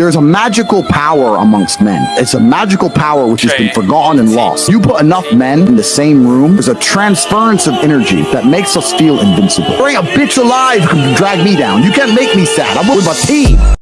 There's a magical power amongst men. It's a magical power which has been forgotten and lost. You put enough men in the same room, there's a transference of energy that makes us feel invincible. Bring a bitch alive who can drag me down. You can't make me sad. I'm with my team.